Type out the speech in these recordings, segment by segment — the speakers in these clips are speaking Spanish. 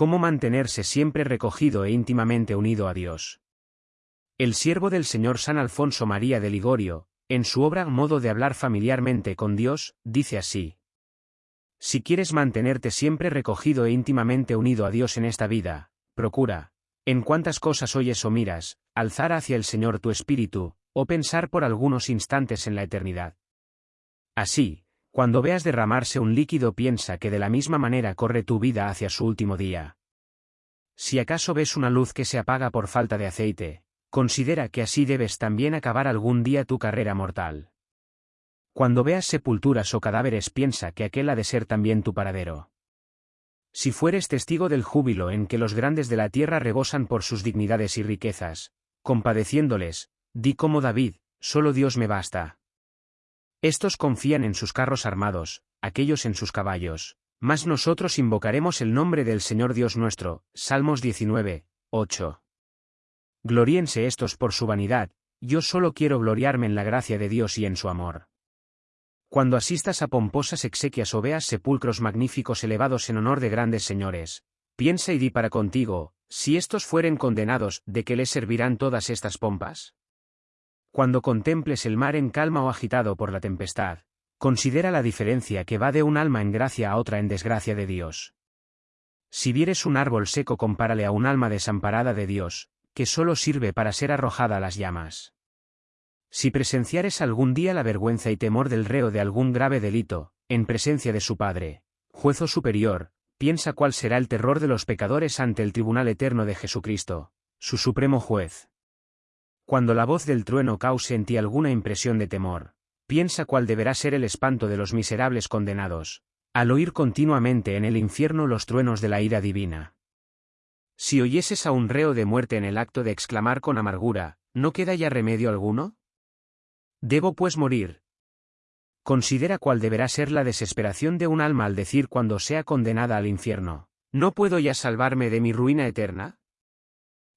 Cómo mantenerse siempre recogido e íntimamente unido a Dios. El siervo del Señor San Alfonso María de Ligorio, en su obra Modo de hablar familiarmente con Dios, dice así. Si quieres mantenerte siempre recogido e íntimamente unido a Dios en esta vida, procura, en cuantas cosas oyes o miras, alzar hacia el Señor tu espíritu, o pensar por algunos instantes en la eternidad. Así, cuando veas derramarse un líquido piensa que de la misma manera corre tu vida hacia su último día. Si acaso ves una luz que se apaga por falta de aceite, considera que así debes también acabar algún día tu carrera mortal. Cuando veas sepulturas o cadáveres piensa que aquel ha de ser también tu paradero. Si fueres testigo del júbilo en que los grandes de la tierra rebosan por sus dignidades y riquezas, compadeciéndoles, di como David, solo Dios me basta. Estos confían en sus carros armados, aquellos en sus caballos, mas nosotros invocaremos el nombre del Señor Dios nuestro. Salmos 19, 8. Gloríense estos por su vanidad, yo solo quiero gloriarme en la gracia de Dios y en su amor. Cuando asistas a pomposas exequias o veas sepulcros magníficos elevados en honor de grandes señores, piensa y di para contigo, si estos fueren condenados, ¿de qué les servirán todas estas pompas? Cuando contemples el mar en calma o agitado por la tempestad, considera la diferencia que va de un alma en gracia a otra en desgracia de Dios. Si vieres un árbol seco compárale a un alma desamparada de Dios, que solo sirve para ser arrojada a las llamas. Si presenciares algún día la vergüenza y temor del reo de algún grave delito, en presencia de su Padre, juez superior, piensa cuál será el terror de los pecadores ante el tribunal eterno de Jesucristo, su supremo juez. Cuando la voz del trueno cause en ti alguna impresión de temor, piensa cuál deberá ser el espanto de los miserables condenados, al oír continuamente en el infierno los truenos de la ira divina. Si oyeses a un reo de muerte en el acto de exclamar con amargura, ¿no queda ya remedio alguno? Debo pues morir. Considera cuál deberá ser la desesperación de un alma al decir cuando sea condenada al infierno, ¿no puedo ya salvarme de mi ruina eterna?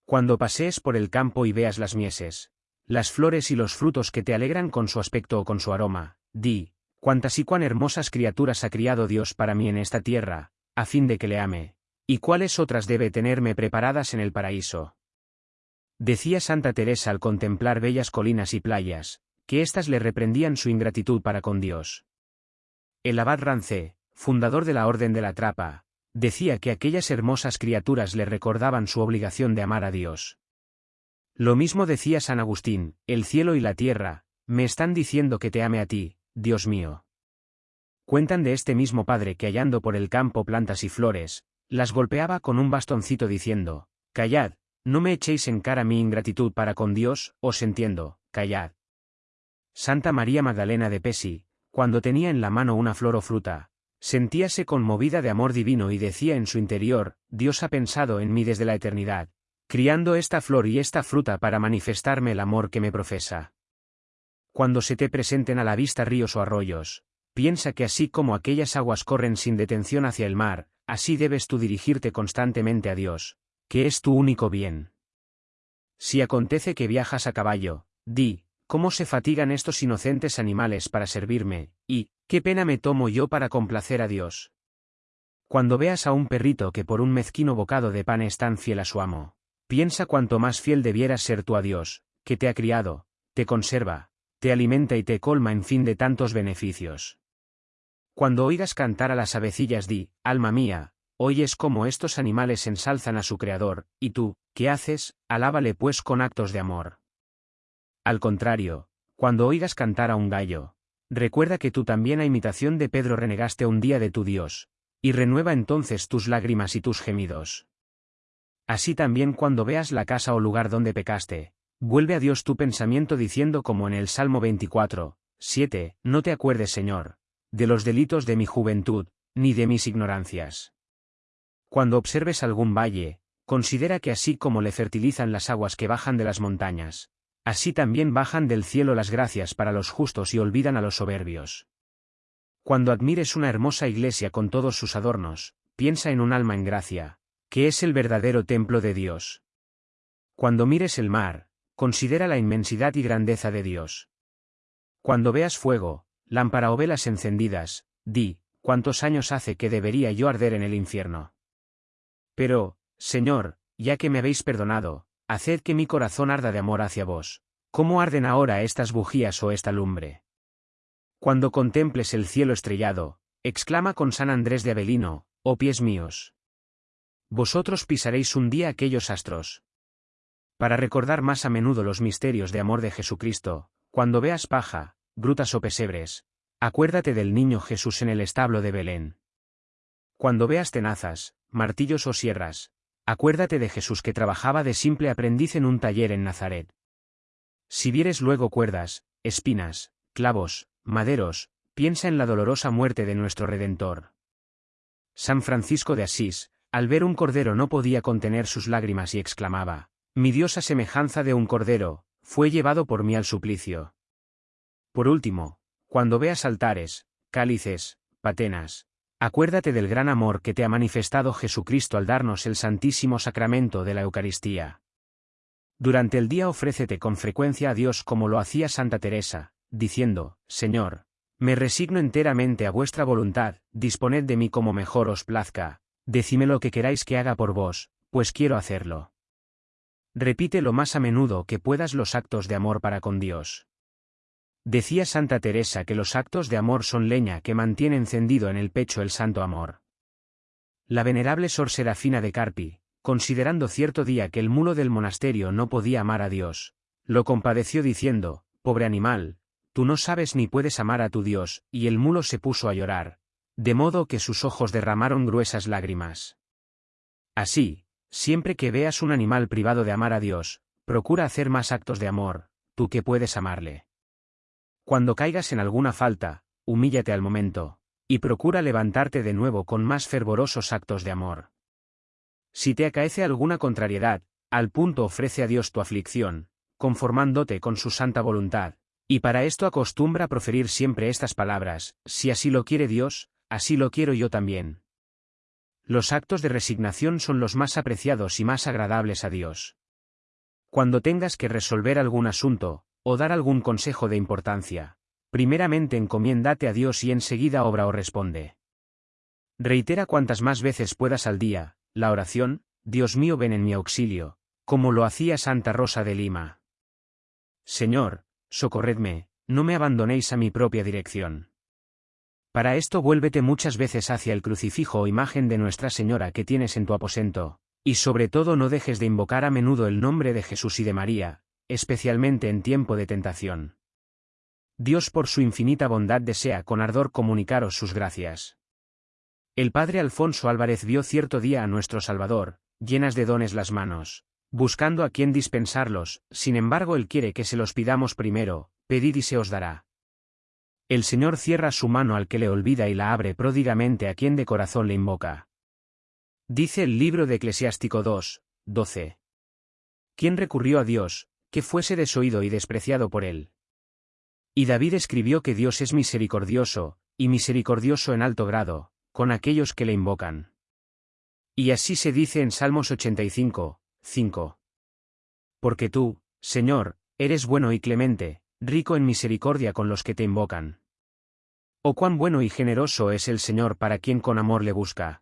Cuando pasees por el campo y veas las mieses, las flores y los frutos que te alegran con su aspecto o con su aroma, di, cuántas y cuán hermosas criaturas ha criado Dios para mí en esta tierra, a fin de que le ame, ¿Y cuáles otras debe tenerme preparadas en el paraíso? Decía Santa Teresa al contemplar bellas colinas y playas, que éstas le reprendían su ingratitud para con Dios. El abad Rancé, fundador de la Orden de la Trapa, decía que aquellas hermosas criaturas le recordaban su obligación de amar a Dios. Lo mismo decía San Agustín, el cielo y la tierra, me están diciendo que te ame a ti, Dios mío. Cuentan de este mismo padre que hallando por el campo plantas y flores, las golpeaba con un bastoncito diciendo, Callad, no me echéis en cara mi ingratitud para con Dios, os entiendo, callad. Santa María Magdalena de Pesi, cuando tenía en la mano una flor o fruta, sentíase conmovida de amor divino y decía en su interior, Dios ha pensado en mí desde la eternidad, criando esta flor y esta fruta para manifestarme el amor que me profesa. Cuando se te presenten a la vista ríos o arroyos, piensa que así como aquellas aguas corren sin detención hacia el mar, así debes tú dirigirte constantemente a Dios, que es tu único bien. Si acontece que viajas a caballo, di, ¿cómo se fatigan estos inocentes animales para servirme, y, qué pena me tomo yo para complacer a Dios? Cuando veas a un perrito que por un mezquino bocado de pan es tan fiel a su amo, piensa cuánto más fiel debieras ser tú a Dios, que te ha criado, te conserva, te alimenta y te colma en fin de tantos beneficios. Cuando oigas cantar a las avecillas di, alma mía, oyes cómo estos animales ensalzan a su Creador, y tú, ¿qué haces? Alábale pues con actos de amor. Al contrario, cuando oigas cantar a un gallo, recuerda que tú también a imitación de Pedro renegaste un día de tu Dios, y renueva entonces tus lágrimas y tus gemidos. Así también cuando veas la casa o lugar donde pecaste, vuelve a Dios tu pensamiento diciendo como en el Salmo 24, 7, no te acuerdes Señor, de los delitos de mi juventud, ni de mis ignorancias. Cuando observes algún valle, considera que así como le fertilizan las aguas que bajan de las montañas, así también bajan del cielo las gracias para los justos y olvidan a los soberbios. Cuando admires una hermosa iglesia con todos sus adornos, piensa en un alma en gracia, que es el verdadero templo de Dios. Cuando mires el mar, considera la inmensidad y grandeza de Dios. Cuando veas fuego, Lámpara o velas encendidas, di, ¿cuántos años hace que debería yo arder en el infierno? Pero, Señor, ya que me habéis perdonado, haced que mi corazón arda de amor hacia vos. ¿Cómo arden ahora estas bujías o esta lumbre? Cuando contemples el cielo estrellado, exclama con San Andrés de Avelino, oh pies míos. Vosotros pisaréis un día aquellos astros. Para recordar más a menudo los misterios de amor de Jesucristo, cuando veas paja, brutas o pesebres, acuérdate del niño Jesús en el establo de Belén. Cuando veas tenazas, martillos o sierras, acuérdate de Jesús que trabajaba de simple aprendiz en un taller en Nazaret. Si vieres luego cuerdas, espinas, clavos, maderos, piensa en la dolorosa muerte de nuestro Redentor. San Francisco de Asís, al ver un cordero no podía contener sus lágrimas y exclamaba, Mi Dios a semejanza de un cordero, fue llevado por mí al suplicio. Por último, cuando veas altares, cálices, patenas, Acuérdate del gran amor que te ha manifestado Jesucristo al darnos el santísimo sacramento de la Eucaristía. Durante el día ofrécete con frecuencia a Dios como lo hacía Santa Teresa, diciendo, Señor, me resigno enteramente a vuestra voluntad, disponed de mí como mejor os plazca, decime lo que queráis que haga por vos, pues quiero hacerlo. Repite lo más a menudo que puedas los actos de amor para con Dios. Decía Santa Teresa que los actos de amor son leña que mantiene encendido en el pecho el santo amor. La venerable Sor Serafina de Carpi, considerando cierto día que el mulo del monasterio no podía amar a Dios, lo compadeció diciendo, Pobre animal, tú no sabes ni puedes amar a tu Dios, y el mulo se puso a llorar, de modo que sus ojos derramaron gruesas lágrimas. Así, siempre que veas un animal privado de amar a Dios, procura hacer más actos de amor, tú que puedes amarle. Cuando caigas en alguna falta, humíllate al momento, y procura levantarte de nuevo con más fervorosos actos de amor. Si te acaece alguna contrariedad, al punto ofrece a Dios tu aflicción, conformándote con su santa voluntad, y para esto acostumbra proferir siempre estas palabras, si así lo quiere Dios, así lo quiero yo también. Los actos de resignación son los más apreciados y más agradables a Dios. Cuando tengas que resolver algún asunto, o dar algún consejo de importancia, primeramente encomiéndate a Dios y enseguida obra o responde. Reitera cuantas más veces puedas al día, la oración, Dios mío ven en mi auxilio, como lo hacía Santa Rosa de Lima. Señor, socorredme, no me abandonéis a mi propia dirección. Para esto vuélvete muchas veces hacia el crucifijo o imagen de Nuestra Señora que tienes en tu aposento, y sobre todo no dejes de invocar a menudo el nombre de Jesús y de María, especialmente en tiempo de tentación. Dios por su infinita bondad desea con ardor comunicaros sus gracias. El padre Alfonso Álvarez vio cierto día a nuestro Salvador, llenas de dones las manos, buscando a quien dispensarlos, sin embargo él quiere que se los pidamos primero, pedid y se os dará. El Señor cierra su mano al que le olvida y la abre pródigamente a quien de corazón le invoca. Dice el libro de Eclesiástico 2, 12. ¿Quién recurrió a Dios, que fuese desoído y despreciado por él. Y David escribió que Dios es misericordioso, y misericordioso en alto grado, con aquellos que le invocan. Y así se dice en Salmos 85, 5. Porque tú, Señor, eres bueno y clemente, rico en misericordia con los que te invocan. Oh cuán bueno y generoso es el Señor para quien con amor le busca.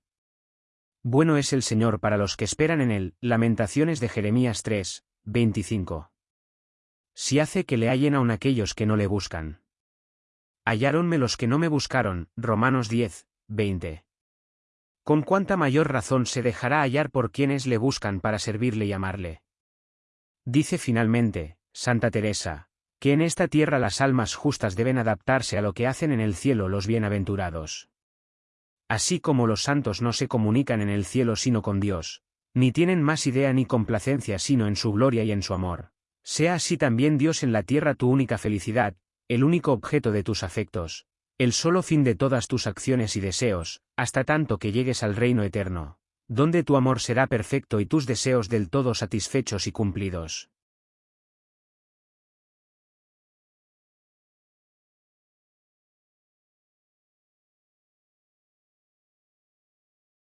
Bueno es el Señor para los que esperan en él. Lamentaciones de Jeremías 3, 25 si hace que le hallen aun aquellos que no le buscan. Halláronme los que no me buscaron, Romanos 10, 20. Con cuánta mayor razón se dejará hallar por quienes le buscan para servirle y amarle. Dice finalmente, Santa Teresa, que en esta tierra las almas justas deben adaptarse a lo que hacen en el cielo los bienaventurados. Así como los santos no se comunican en el cielo sino con Dios, ni tienen más idea ni complacencia sino en su gloria y en su amor. Sea así también Dios en la tierra tu única felicidad, el único objeto de tus afectos, el solo fin de todas tus acciones y deseos, hasta tanto que llegues al reino eterno, donde tu amor será perfecto y tus deseos del todo satisfechos y cumplidos.